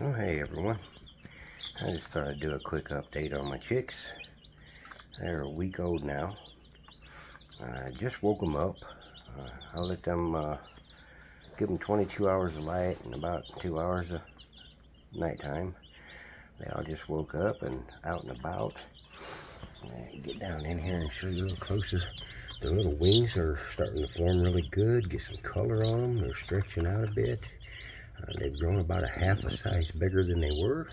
Oh, hey everyone. I just thought I'd do a quick update on my chicks. They're a week old now. I just woke them up. Uh, I let them, uh, give them 22 hours of light and about two hours of nighttime. They all just woke up and out and about. get down in here and show you a little closer. The little wings are starting to form really good. Get some color on them. They're stretching out a bit. Uh, they've grown about a half a size bigger than they were.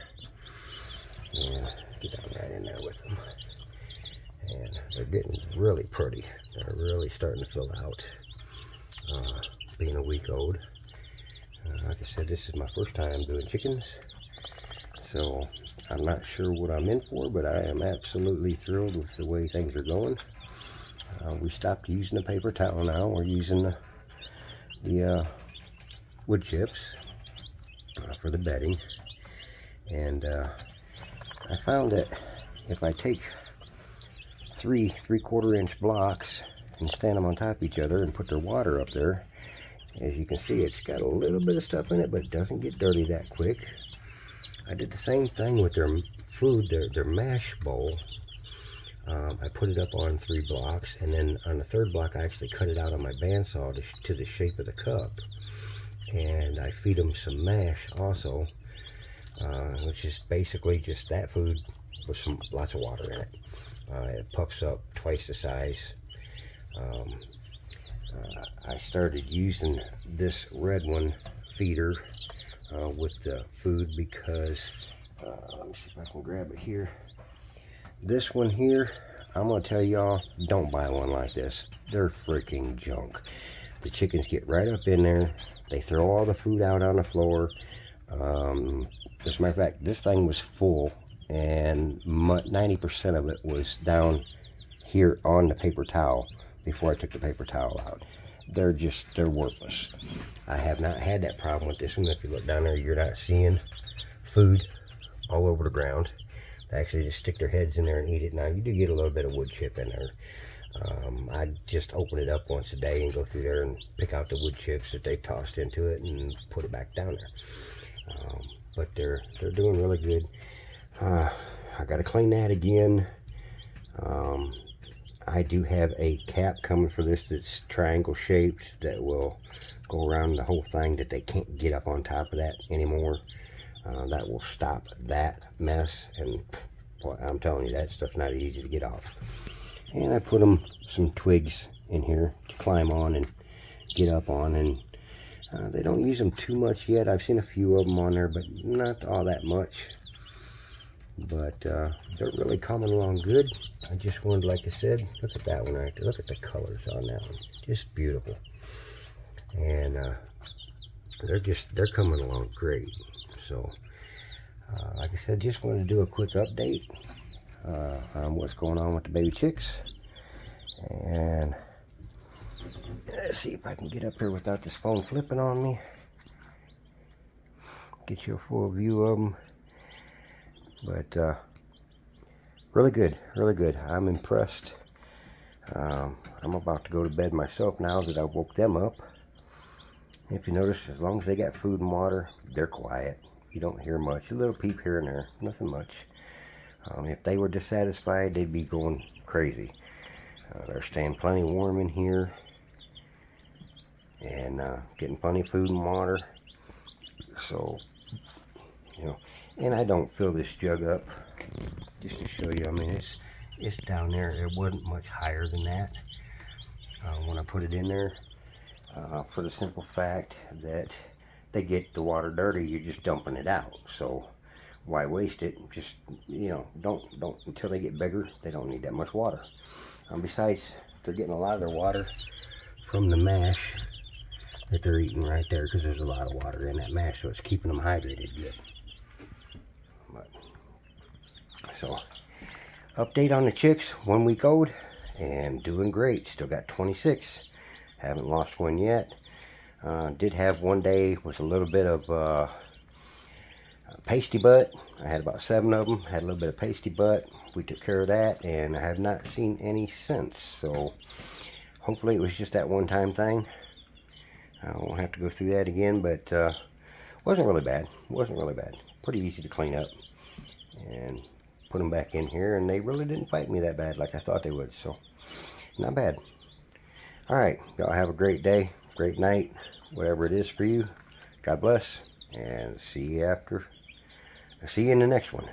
And get down right in there with them. And they're getting really pretty. They're really starting to fill out. Uh, being a week old. Uh, like I said, this is my first time doing chickens. So I'm not sure what I'm in for, but I am absolutely thrilled with the way things are going. Uh, we stopped using the paper towel now. We're using the, the uh, wood chips for the bedding. And uh, I found that if I take three three-quarter inch blocks and stand them on top of each other and put their water up there, as you can see, it's got a little bit of stuff in it, but it doesn't get dirty that quick. I did the same thing with their food, their, their mash bowl. Um, I put it up on three blocks, and then on the third block, I actually cut it out on my bandsaw to, to the shape of the cup and I feed them some mash also, uh, which is basically just that food with some lots of water in it. Uh, it puffs up twice the size. Um, uh, I started using this red one feeder uh, with the food because, uh, let me see if I can grab it here. This one here, I'm going to tell y'all, don't buy one like this. They're freaking junk. The chickens get right up in there, they throw all the food out on the floor. Um, as a matter of fact, this thing was full and 90% of it was down here on the paper towel before I took the paper towel out. They're just, they're worthless. I have not had that problem with this one. If you look down there, you're not seeing food all over the ground. They actually just stick their heads in there and eat it. Now, you do get a little bit of wood chip in there. Um, I just open it up once a day and go through there and pick out the wood chips that they tossed into it and put it back down there. Um, but they're they're doing really good. Uh, I got to clean that again. Um, I do have a cap coming for this that's triangle shaped that will go around the whole thing that they can't get up on top of that anymore. Uh, that will stop that mess and boy, I'm telling you that stuff's not easy to get off. And I put them some twigs in here to climb on and get up on. And uh, they don't use them too much yet. I've seen a few of them on there, but not all that much. But uh, they're really coming along good. I just wanted, like I said, look at that one right. Look at the colors on that one. Just beautiful. And uh, they're just, they're coming along great. So, uh, like I said, just wanted to do a quick update uh, on what's going on with the baby chicks. And let's see if I can get up here without this phone flipping on me. Get you a full view of them. But uh, really good, really good. I'm impressed. Um, I'm about to go to bed myself now that I woke them up. If you notice, as long as they got food and water, they're quiet. You don't hear much. A little peep here and there, nothing much. Um, if they were dissatisfied, they'd be going crazy. Uh, they're staying plenty warm in here and uh, getting plenty of food and water. So, you know, and I don't fill this jug up just to show you. I mean, it's it's down there. It wasn't much higher than that uh, when I put it in there. Uh, for the simple fact that they get the water dirty, you're just dumping it out. So why waste it? Just, you know, don't, don't, until they get bigger, they don't need that much water. Um, besides, they're getting a lot of their water from the mash that they're eating right there because there's a lot of water in that mash, so it's keeping them hydrated good. But, so, update on the chicks, one week old, and doing great. Still got 26. Haven't lost one yet. Uh, did have one day with a little bit of uh, pasty butt. I had about seven of them. Had a little bit of pasty butt. We took care of that, and I have not seen any since. So hopefully it was just that one-time thing. I won't have to go through that again, but uh, wasn't really bad. wasn't really bad. pretty easy to clean up. And put them back in here, and they really didn't fight me that bad like I thought they would. So, not bad. All right, y'all have a great day, great night, whatever it is for you. God bless, and see you after. See you in the next one.